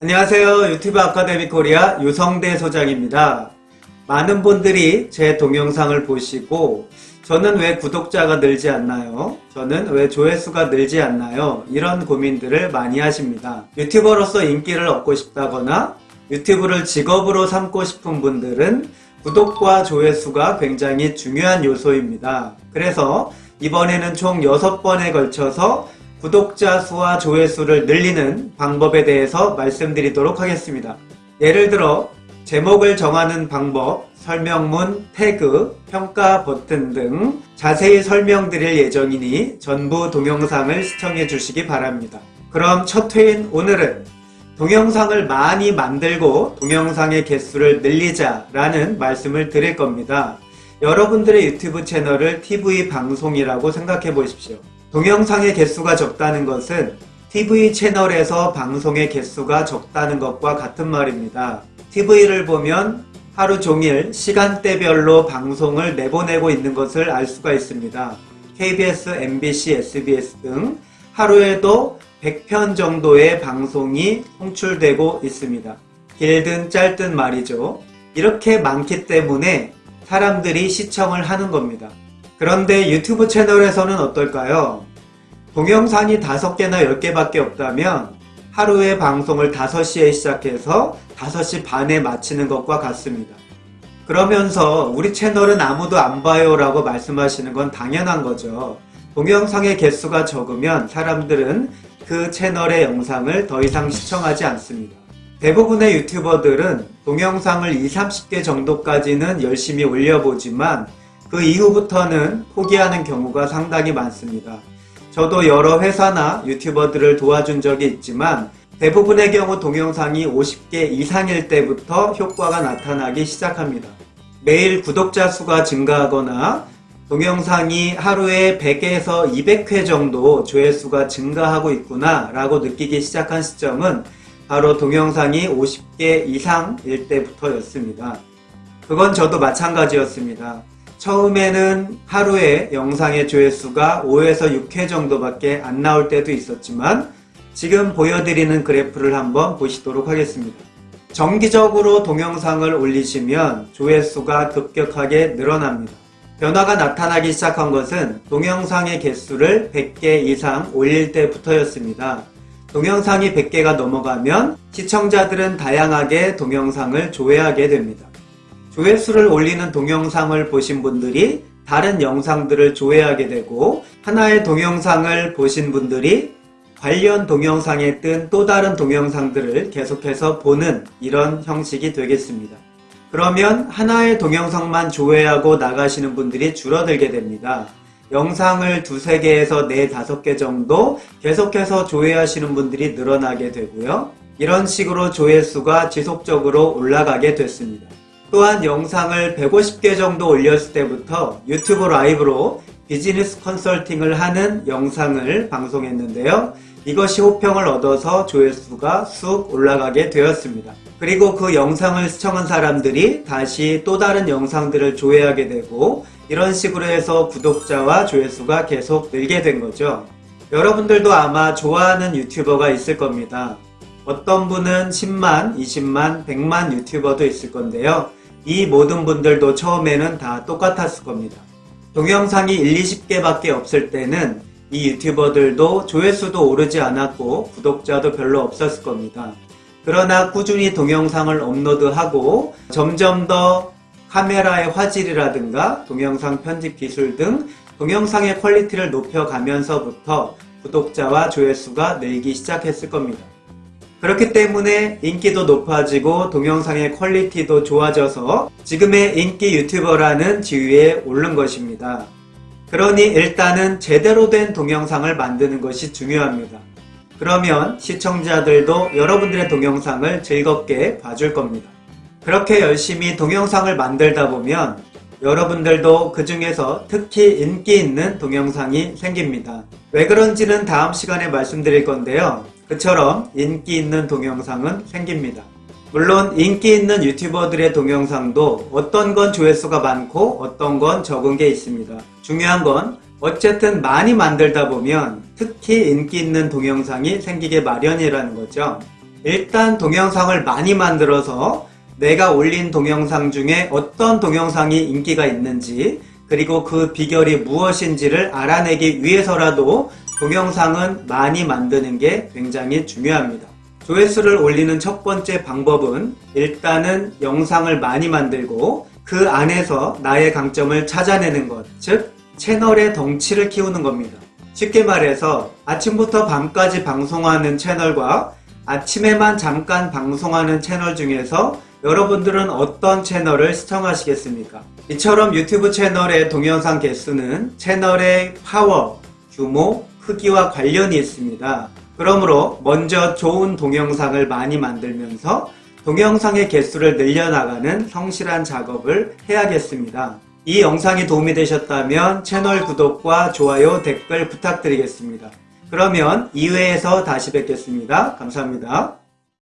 안녕하세요. 유튜브 아카데미 코리아 유성대 소장입니다. 많은 분들이 제 동영상을 보시고 저는 왜 구독자가 늘지 않나요? 저는 왜 조회수가 늘지 않나요? 이런 고민들을 많이 하십니다. 유튜버로서 인기를 얻고 싶다거나 유튜브를 직업으로 삼고 싶은 분들은 구독과 조회수가 굉장히 중요한 요소입니다. 그래서 이번에는 총 6번에 걸쳐서 구독자 수와 조회수를 늘리는 방법에 대해서 말씀드리도록 하겠습니다. 예를 들어 제목을 정하는 방법, 설명문, 태그, 평가 버튼 등 자세히 설명드릴 예정이니 전부 동영상을 시청해 주시기 바랍니다. 그럼 첫 회인 오늘은 동영상을 많이 만들고 동영상의 개수를 늘리자 라는 말씀을 드릴 겁니다. 여러분들의 유튜브 채널을 TV 방송이라고 생각해 보십시오. 동영상의 개수가 적다는 것은 TV 채널에서 방송의 개수가 적다는 것과 같은 말입니다. TV를 보면 하루 종일 시간대별로 방송을 내보내고 있는 것을 알 수가 있습니다. KBS, MBC, SBS 등 하루에도 100편 정도의 방송이 송출되고 있습니다. 길든 짧든 말이죠. 이렇게 많기 때문에 사람들이 시청을 하는 겁니다. 그런데 유튜브 채널에서는 어떨까요? 동영상이 5개나 10개밖에 없다면 하루에 방송을 5시에 시작해서 5시 반에 마치는 것과 같습니다. 그러면서 우리 채널은 아무도 안 봐요 라고 말씀하시는 건 당연한 거죠. 동영상의 개수가 적으면 사람들은 그 채널의 영상을 더 이상 시청하지 않습니다. 대부분의 유튜버들은 동영상을 2, 30개 정도까지는 열심히 올려보지만 그 이후부터는 포기하는 경우가 상당히 많습니다. 저도 여러 회사나 유튜버들을 도와준 적이 있지만 대부분의 경우 동영상이 50개 이상일 때부터 효과가 나타나기 시작합니다. 매일 구독자 수가 증가하거나 동영상이 하루에 100에서 200회 정도 조회수가 증가하고 있구나 라고 느끼기 시작한 시점은 바로 동영상이 50개 이상일 때부터였습니다. 그건 저도 마찬가지였습니다. 처음에는 하루에 영상의 조회수가 5에서 6회 정도밖에 안 나올 때도 있었지만 지금 보여드리는 그래프를 한번 보시도록 하겠습니다. 정기적으로 동영상을 올리시면 조회수가 급격하게 늘어납니다. 변화가 나타나기 시작한 것은 동영상의 개수를 100개 이상 올릴 때부터였습니다. 동영상이 100개가 넘어가면 시청자들은 다양하게 동영상을 조회하게 됩니다. 조회수를 올리는 동영상을 보신 분들이 다른 영상들을 조회하게 되고 하나의 동영상을 보신 분들이 관련 동영상에 뜬 또 다른 동영상들을 계속해서 보는 이런 형식이 되겠습니다. 그러면 하나의 동영상만 조회하고 나가시는 분들이 줄어들게 됩니다. 영상을 두세 개에서 네 다섯 개 정도 계속해서 조회하시는 분들이 늘어나게 되고요. 이런 식으로 조회수가 지속적으로 올라가게 됐습니다. 또한 영상을 150개 정도 올렸을 때부터 유튜브 라이브로 비즈니스 컨설팅을 하는 영상을 방송했는데요. 이것이 호평을 얻어서 조회수가 쑥 올라가게 되었습니다. 그리고 그 영상을 시청한 사람들이 다시 또 다른 영상들을 조회하게 되고 이런 식으로 해서 구독자와 조회수가 계속 늘게 된 거죠. 여러분들도 아마 좋아하는 유튜버가 있을 겁니다. 어떤 분은 10만, 20만, 100만 유튜버도 있을 건데요. 이 모든 분들도 처음에는 다 똑같았을 겁니다. 동영상이 1, 20개밖에 없을 때는 이 유튜버들도 조회수도 오르지 않았고 구독자도 별로 없었을 겁니다. 그러나 꾸준히 동영상을 업로드하고 점점 더 카메라의 화질이라든가 동영상 편집 기술 등 동영상의 퀄리티를 높여가면서부터 구독자와 조회수가 늘기 시작했을 겁니다. 그렇기 때문에 인기도 높아지고 동영상의 퀄리티도 좋아져서 지금의 인기 유튜버라는 지위에 오른 것입니다. 그러니 일단은 제대로 된 동영상을 만드는 것이 중요합니다. 그러면 시청자들도 여러분들의 동영상을 즐겁게 봐줄 겁니다. 그렇게 열심히 동영상을 만들다 보면 여러분들도 그 중에서 특히 인기 있는 동영상이 생깁니다. 왜 그런지는 다음 시간에 말씀드릴 건데요. 그처럼 인기 있는 동영상은 생깁니다. 물론 인기 있는 유튜버들의 동영상도 어떤 건 조회수가 많고 어떤 건 적은 게 있습니다. 중요한 건 어쨌든 많이 만들다 보면 특히 인기 있는 동영상이 생기게 마련이라는 거죠. 일단 동영상을 많이 만들어서 내가 올린 동영상 중에 어떤 동영상이 인기가 있는지 그리고 그 비결이 무엇인지를 알아내기 위해서라도 동영상은 많이 만드는 게 굉장히 중요합니다. 조회수를 올리는 첫 번째 방법은 일단은 영상을 많이 만들고 그 안에서 나의 강점을 찾아내는 것, 즉 채널의 덩치를 키우는 겁니다. 쉽게 말해서 아침부터 밤까지 방송하는 채널과 아침에만 잠깐 방송하는 채널 중에서 여러분들은 어떤 채널을 시청하시겠습니까? 이처럼 유튜브 채널의 동영상 개수는 채널의 파워, 규모, 크기와 관련이 있습니다. 그러므로 먼저 좋은 동영상을 많이 만들면서 동영상의 개수를 늘려나가는 성실한 작업을 해야겠습니다. 이 영상이 도움이 되셨다면 채널 구독과 좋아요, 댓글 부탁드리겠습니다. 그러면 2회에서 다시 뵙겠습니다. 감사합니다.